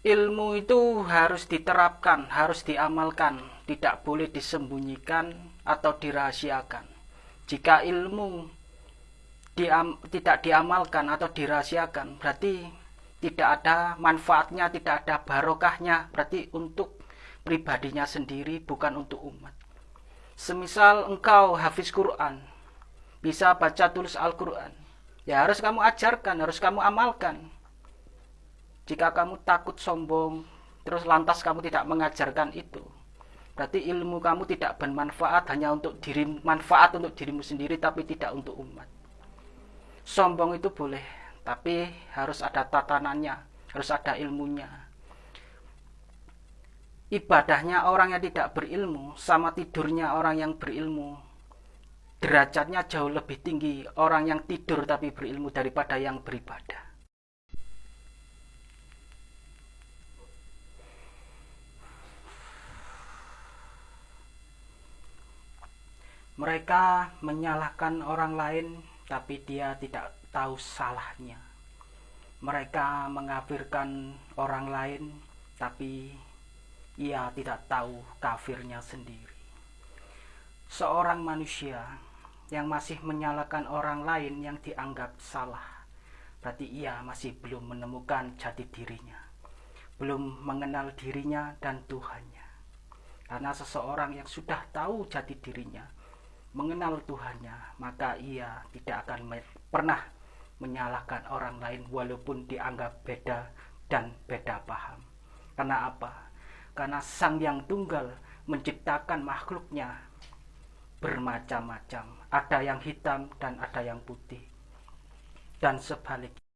ilmu itu harus diterapkan, harus diamalkan, tidak boleh disembunyikan atau dirahasiakan. Jika ilmu diam, tidak diamalkan atau dirahasiakan, berarti tidak ada manfaatnya, tidak ada barokahnya, berarti untuk pribadinya sendiri, bukan untuk umat. Semisal engkau hafiz Quran, bisa baca tulis Al-Quran, ya harus kamu ajarkan, harus kamu amalkan jika kamu takut sombong, terus lantas kamu tidak mengajarkan itu, berarti ilmu kamu tidak bermanfaat hanya untuk diri manfaat untuk dirimu sendiri tapi tidak untuk umat. Sombong itu boleh, tapi harus ada tatanannya, harus ada ilmunya. Ibadahnya orang yang tidak berilmu sama tidurnya orang yang berilmu derajatnya jauh lebih tinggi orang yang tidur tapi berilmu daripada yang beribadah. Mereka menyalahkan orang lain, tapi dia tidak tahu salahnya. Mereka mengafirkan orang lain, tapi ia tidak tahu kafirnya sendiri. Seorang manusia yang masih menyalahkan orang lain yang dianggap salah, berarti ia masih belum menemukan jati dirinya, belum mengenal dirinya dan Tuhannya. Karena seseorang yang sudah tahu jati dirinya, mengenal Tuhannya, maka ia tidak akan pernah menyalahkan orang lain walaupun dianggap beda dan beda paham. Karena apa? Karena Sang Yang Tunggal menciptakan makhluknya bermacam-macam. Ada yang hitam dan ada yang putih. Dan sebaliknya.